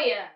Hallelujah.